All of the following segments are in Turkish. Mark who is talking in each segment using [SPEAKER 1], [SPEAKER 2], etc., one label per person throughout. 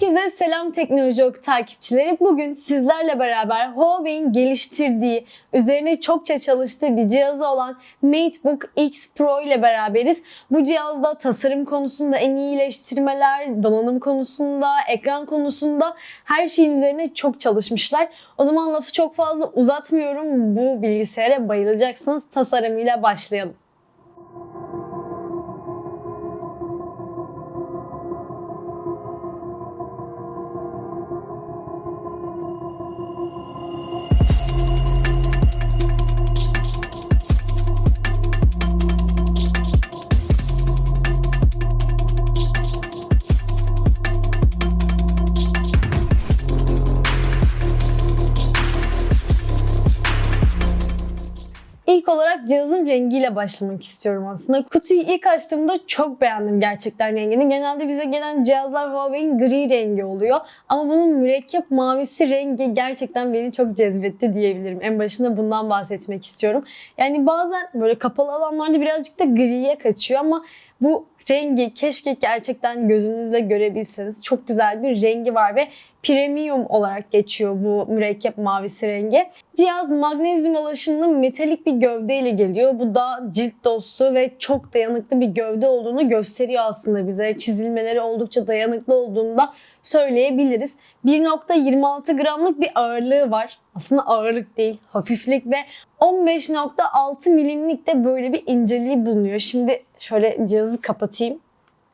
[SPEAKER 1] Herkese selam teknoloji oku takipçileri. Bugün sizlerle beraber Huawei'in geliştirdiği, üzerine çokça çalıştığı bir cihazı olan MateBook X Pro ile beraberiz. Bu cihazda tasarım konusunda en iyi iyileştirmeler, donanım konusunda, ekran konusunda her şeyin üzerine çok çalışmışlar. O zaman lafı çok fazla uzatmıyorum. Bu bilgisayara bayılacaksınız. Tasarımıyla başlayalım. İlk olarak cihazın rengiyle başlamak istiyorum aslında. Kutuyu ilk açtığımda çok beğendim gerçekten rengini. Genelde bize gelen cihazlar Huawei'in gri rengi oluyor. Ama bunun mürekkep mavisi rengi gerçekten beni çok cezbetti diyebilirim. En başında bundan bahsetmek istiyorum. Yani bazen böyle kapalı alanlarda birazcık da griye kaçıyor ama bu rengi keşke gerçekten gözünüzle görebilseniz. Çok güzel bir rengi var ve premium olarak geçiyor bu mürekkep mavisi rengi. Cihaz magnezyum alaşımlı metalik bir gövdeyle geliyor. Bu da cilt dostu ve çok dayanıklı bir gövde olduğunu gösteriyor aslında bize. Çizilmeleri oldukça dayanıklı olduğunu da söyleyebiliriz. 1.26 gramlık bir ağırlığı var. Aslında ağırlık değil, hafiflik ve 15.6 milimlik de böyle bir inceliği bulunuyor. Şimdi şöyle cihazı kapatayım.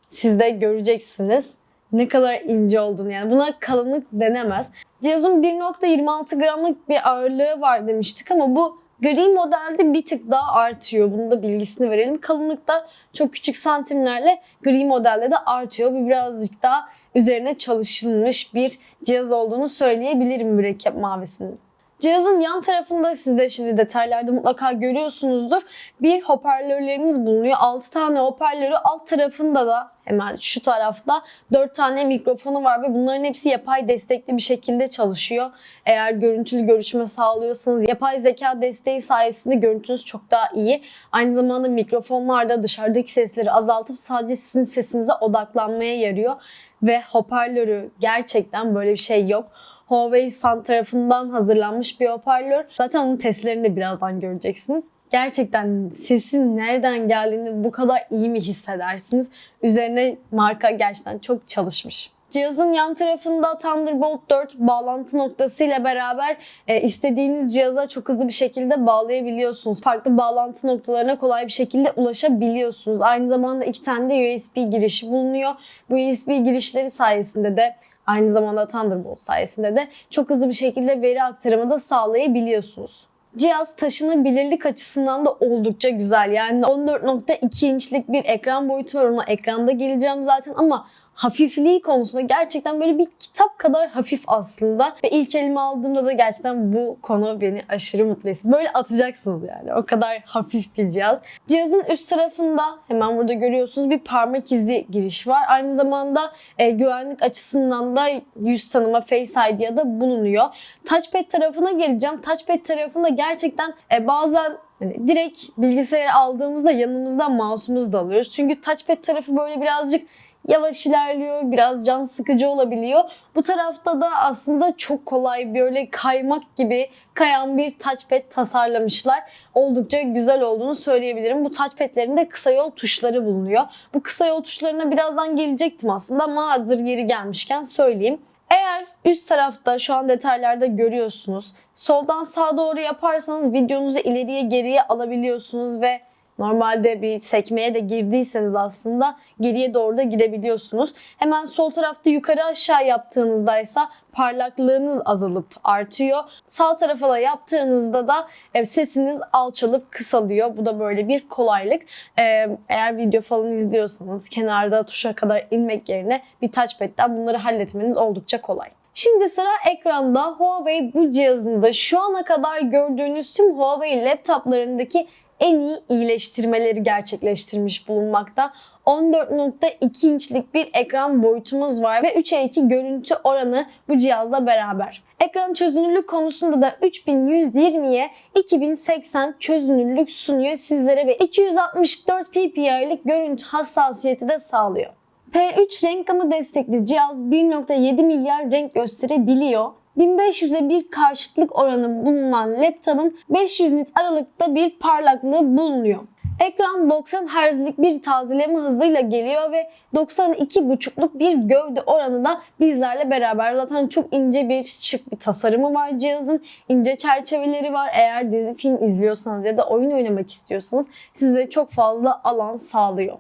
[SPEAKER 1] Siz de göreceksiniz ne kadar ince olduğunu yani buna kalınlık denemez. Cihazın 1.26 gramlık bir ağırlığı var demiştik ama bu gri modelde bir tık daha artıyor. Bunun da bilgisini verelim. Kalınlıkta çok küçük santimlerle gri modelde de artıyor. Bu birazcık daha üzerine çalışılmış bir cihaz olduğunu söyleyebilirim mürekkep mavisinin. Cihazın yan tarafında siz de şimdi detaylarda mutlaka görüyorsunuzdur. Bir hoparlörlerimiz bulunuyor. 6 tane hoparlörü alt tarafında da hemen şu tarafta 4 tane mikrofonu var ve bunların hepsi yapay destekli bir şekilde çalışıyor. Eğer görüntülü görüşme sağlıyorsanız yapay zeka desteği sayesinde görüntünüz çok daha iyi. Aynı zamanda mikrofonlar da dışarıdaki sesleri azaltıp sadece sizin sesinize odaklanmaya yarıyor ve hoparlörü gerçekten böyle bir şey yok. Huawei Sun tarafından hazırlanmış bir hoparlör. Zaten onun testlerini de birazdan göreceksiniz. Gerçekten sesin nereden geldiğini bu kadar iyi mi hissedersiniz? Üzerine marka gerçekten çok çalışmış. Cihazın yan tarafında Thunderbolt 4 bağlantı noktası ile beraber e, istediğiniz cihaza çok hızlı bir şekilde bağlayabiliyorsunuz. Farklı bağlantı noktalarına kolay bir şekilde ulaşabiliyorsunuz. Aynı zamanda iki tane de USB girişi bulunuyor. Bu USB girişleri sayesinde de aynı zamanda Thunderbolt sayesinde de çok hızlı bir şekilde veri aktarımı da sağlayabiliyorsunuz. Cihaz taşınabilirlik açısından da oldukça güzel. Yani 14.2 inçlik bir ekran boyutu var. Ona ekranda geleceğim zaten ama hafifliği konusunda gerçekten böyle bir kitap kadar hafif aslında. Ve ilk elime aldığımda da gerçekten bu konu beni aşırı mutlu etti. Böyle atacaksınız yani. O kadar hafif bir cihaz. Cihazın üst tarafında hemen burada görüyorsunuz bir parmak izi giriş var. Aynı zamanda e, güvenlik açısından da yüz tanıma Face ID'ya da bulunuyor. Touchpad tarafına geleceğim. Touchpad tarafında gerçekten e, bazen Hani direkt bilgisayarı aldığımızda yanımızda mouse'umuzu da alıyoruz. Çünkü touchpad tarafı böyle birazcık yavaş ilerliyor, biraz can sıkıcı olabiliyor. Bu tarafta da aslında çok kolay böyle kaymak gibi kayan bir touchpad tasarlamışlar. Oldukça güzel olduğunu söyleyebilirim. Bu touchpadlerin de kısa yol tuşları bulunuyor. Bu kısa yol tuşlarına birazdan gelecektim aslında ama hazır yeri gelmişken söyleyeyim. Eğer üst tarafta şu an detaylarda görüyorsunuz. Soldan sağa doğru yaparsanız videonuzu ileriye geriye alabiliyorsunuz ve Normalde bir sekmeye de girdiyseniz aslında geriye doğru da gidebiliyorsunuz. Hemen sol tarafta yukarı aşağı yaptığınızda ise parlaklığınız azalıp artıyor. Sağ tarafa da yaptığınızda da e, sesiniz alçalıp kısalıyor. Bu da böyle bir kolaylık. E, eğer video falan izliyorsanız kenarda tuşa kadar inmek yerine bir touchpad'den bunları halletmeniz oldukça kolay. Şimdi sıra ekranda Huawei bu cihazında şu ana kadar gördüğünüz tüm Huawei laptoplarındaki en iyi iyileştirmeleri gerçekleştirmiş bulunmakta. 14.2 inçlik bir ekran boyutumuz var ve 3'e 2 görüntü oranı bu cihazla beraber. Ekran çözünürlük konusunda da 3120'ye 2080 çözünürlük sunuyor sizlere ve 264 ppi'lik görüntü hassasiyeti de sağlıyor. P3 renk gamı destekli cihaz 1.7 milyar renk gösterebiliyor. 1500'e bir karşıtlık oranı bulunan laptopun 500 nit aralıkta bir parlaklığı bulunuyor. Ekran 90 Hz'lik bir tazeleme hızıyla geliyor ve 92,5'luk bir gövde oranı da bizlerle beraber. Zaten çok ince bir şık bir tasarımı var cihazın. ince çerçeveleri var. Eğer dizi film izliyorsanız ya da oyun oynamak istiyorsanız size çok fazla alan sağlıyor.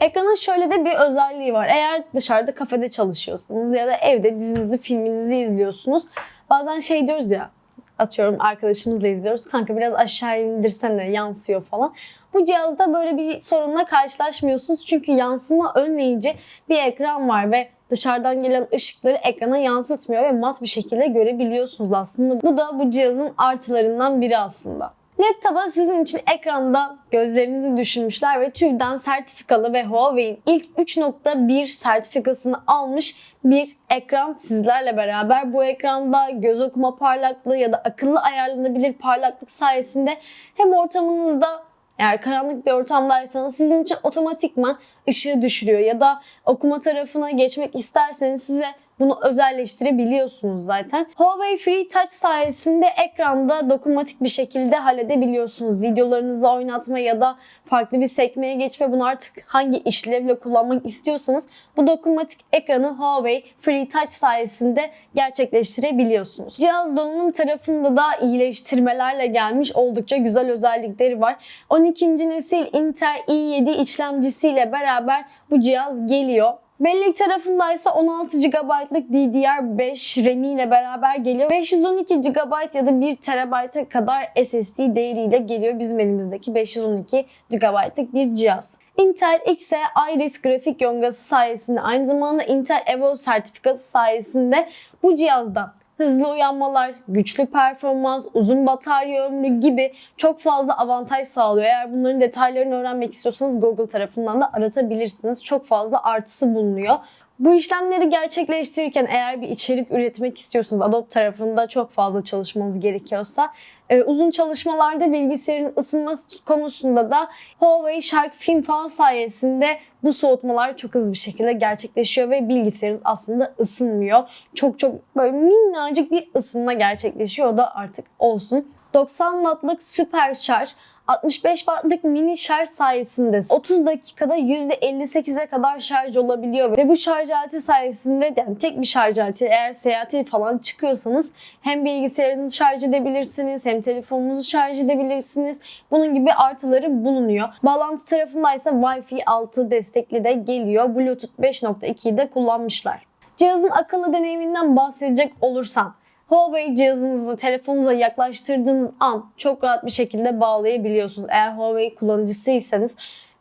[SPEAKER 1] Ekranın şöyle de bir özelliği var. Eğer dışarıda kafede çalışıyorsanız ya da evde dizinizi, filminizi izliyorsunuz. Bazen şey diyoruz ya, atıyorum arkadaşımızla izliyoruz. Kanka biraz aşağı indirsene yansıyor falan. Bu cihazda böyle bir sorunla karşılaşmıyorsunuz. Çünkü yansıma önleyici bir ekran var ve dışarıdan gelen ışıkları ekrana yansıtmıyor ve mat bir şekilde görebiliyorsunuz aslında. Bu da bu cihazın artılarından biri aslında. Laptopa sizin için ekranda gözlerinizi düşünmüşler ve TÜV'den sertifikalı ve Huawei'in ilk 3.1 sertifikasını almış bir ekran sizlerle beraber. Bu ekranda göz okuma parlaklığı ya da akıllı ayarlanabilir parlaklık sayesinde hem ortamınızda eğer karanlık bir ortamdaysanız sizin için otomatikman ışığı düşürüyor ya da okuma tarafına geçmek isterseniz size bunu özelleştirebiliyorsunuz zaten. Huawei Free Touch sayesinde ekranda dokunmatik bir şekilde halledebiliyorsunuz. Videolarınızı oynatma ya da farklı bir sekmeye geçme bunu artık hangi işlevle kullanmak istiyorsanız bu dokunmatik ekranı Huawei Free Touch sayesinde gerçekleştirebiliyorsunuz. Cihaz donanım tarafında da iyileştirmelerle gelmiş oldukça güzel özellikleri var. 12. nesil Intel i7 işlemcisiyle beraber bu cihaz geliyor. Bellek tarafındaysa 16 GB'lık DDR5 RAM ile beraber geliyor. 512 GB ya da 1 TB'e kadar SSD değeriyle geliyor bizim elimizdeki 512 GB'lık bir cihaz. Intel X'e Iris grafik yongası sayesinde aynı zamanda Intel Evo sertifikası sayesinde bu cihazda hızlı uyanmalar, güçlü performans, uzun batarya ömrü gibi çok fazla avantaj sağlıyor. Eğer bunların detaylarını öğrenmek istiyorsanız Google tarafından da aratabilirsiniz. Çok fazla artısı bulunuyor. Bu işlemleri gerçekleştirirken eğer bir içerik üretmek istiyorsanız Adobe tarafında çok fazla çalışmanız gerekiyorsa e, uzun çalışmalarda bilgisayarın ısınması konusunda da Huawei Shark Film Fan sayesinde bu soğutmalar çok hızlı bir şekilde gerçekleşiyor ve bilgisayarınız aslında ısınmıyor. Çok çok böyle minnacık bir ısınma gerçekleşiyor. O da artık olsun. 90 wattlık süper şarj 65 wattlık mini şarj sayesinde 30 dakikada %58'e kadar şarj olabiliyor ve bu şarj aleti sayesinde yani tek bir şarj aleti eğer seyahate falan çıkıyorsanız hem bilgisayarınızı şarj edebilirsiniz hem telefonunuzu şarj edebilirsiniz. Bunun gibi artıları bulunuyor. Bağlantı tarafındaysa Wi-Fi 6 destekli de geliyor. Bluetooth 5.2'yi de kullanmışlar. Cihazın akıllı deneyiminden bahsedecek olursam Huawei cihazınızı telefonunuza yaklaştırdığınız an çok rahat bir şekilde bağlayabiliyorsunuz. Eğer Huawei kullanıcısıysanız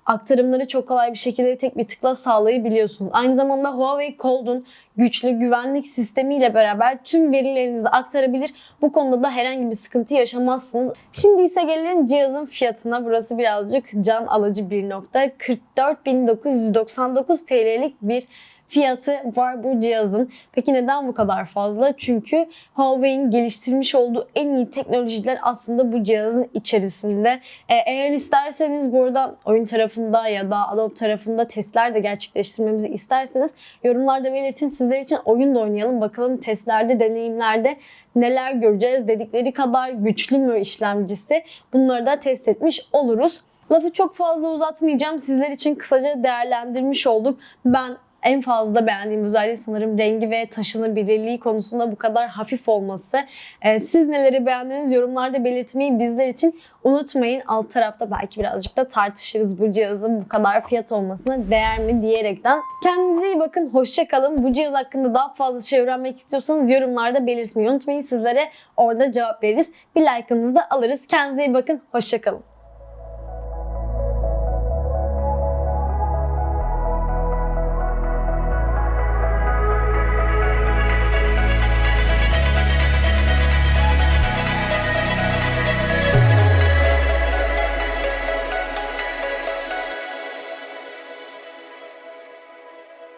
[SPEAKER 1] aktarımları çok kolay bir şekilde tek bir tıkla sağlayabiliyorsunuz. Aynı zamanda Huawei Cold'un güçlü güvenlik sistemiyle beraber tüm verilerinizi aktarabilir. Bu konuda da herhangi bir sıkıntı yaşamazsınız. Şimdi ise gelelim cihazın fiyatına. Burası birazcık can alıcı bir nokta. 44.999 TL'lik bir fiyatı var bu cihazın. Peki neden bu kadar fazla? Çünkü Huawei'in geliştirmiş olduğu en iyi teknolojiler aslında bu cihazın içerisinde. E, eğer isterseniz burada oyun tarafında ya da Adobe tarafında testler de gerçekleştirmemizi isterseniz yorumlarda belirtin. Sizler için oyun da oynayalım. Bakalım testlerde, deneyimlerde neler göreceğiz? Dedikleri kadar güçlü mü işlemcisi? Bunları da test etmiş oluruz. Lafı çok fazla uzatmayacağım. Sizler için kısaca değerlendirmiş olduk. Ben en fazla beğendiğim özelliği sanırım rengi ve taşınabilirliği konusunda bu kadar hafif olması. Ee, siz neleri beğendiniz yorumlarda belirtmeyi bizler için unutmayın. Alt tarafta belki birazcık da tartışırız bu cihazın bu kadar fiyat olmasına değer mi diyerekten. Kendinize iyi bakın. Hoşçakalın. Bu cihaz hakkında daha fazla şey öğrenmek istiyorsanız yorumlarda belirtmeyi unutmayın. Sizlere orada cevap veririz. Bir like'ınızı da alırız. Kendinize iyi bakın. Hoşçakalın.